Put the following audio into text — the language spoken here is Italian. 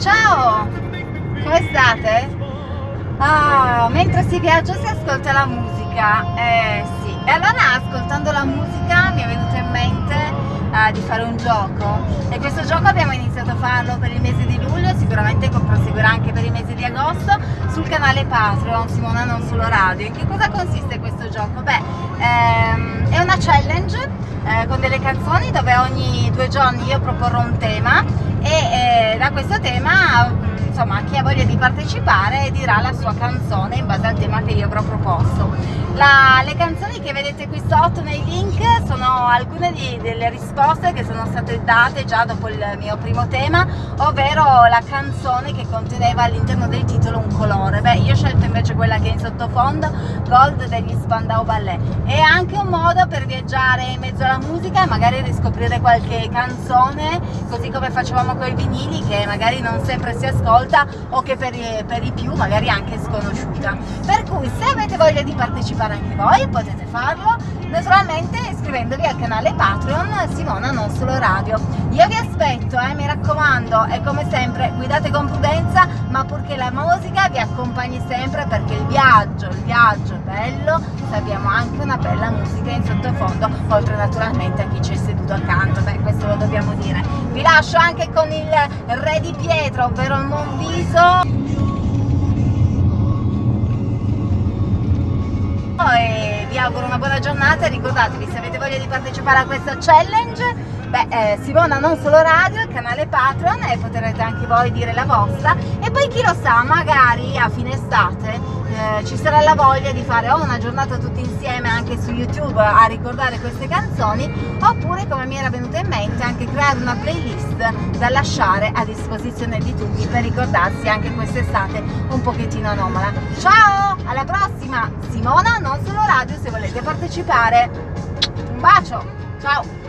Ciao! Come state? Ah, mentre si viaggia si ascolta la musica, eh sì. E allora ascoltando la musica mi è venuto in mente eh, di fare un gioco e questo gioco abbiamo iniziato a farlo per il mese di luglio, sicuramente proseguirà anche per il mese di agosto sul canale Patreon Simona Non Solo Radio. In che cosa consiste questo gioco? Beh, ehm, è una challenge eh, con delle canzoni dove ogni due giorni io proporrò un tema e eh, questo tema insomma chi ha voglia di partecipare dirà la sua canzone in base al tema che io avrò proposto. La, le canzoni che vedete qui sotto nei link sono alcune di, delle risposte che sono state date già dopo il mio primo tema ovvero la canzone che conteneva all'interno del titolo un colore. Beh io ho scelto invece quella che è in sottofondo Gold degli Spandau Ballet. È anche un modo per viaggiare in mezzo alla musica e magari riscoprire qualche canzone così come facevamo con i vinili che magari non sempre si ascolta o che per, per i più magari anche sconosciuta. Per cui se avete voglia di partecipare anche voi potete farlo naturalmente iscrivendovi al canale Patreon Simona Non Solo Radio. Io vi aspetto eh, mi raccomando e come sempre guidate con prudenza ma purché la musica vi accompagni sempre perché il viaggio il viaggio è bello se abbiamo anche una bella musica in sottofondo oltre naturalmente a chi ci seduto accanto beh questo lo dobbiamo dire. Vi lascio anche con il re di pietra ovvero il Monviso. E vi auguro una buona giornata e ricordatevi se avete voglia di partecipare a questa challenge beh, eh, Simona non solo radio, il canale Patreon e potrete anche voi dire la vostra. E poi chi lo sa, magari a fine estate eh, ci sarà la voglia di fare o una giornata tutti insieme anche su YouTube a ricordare queste canzoni oppure come mi era venuto in mente anche creare una playlist da lasciare a disposizione di tutti per ricordarsi anche quest'estate un pochettino anomala. Ciao, alla prossima! Simona non solo radio se volete partecipare. Un bacio, ciao!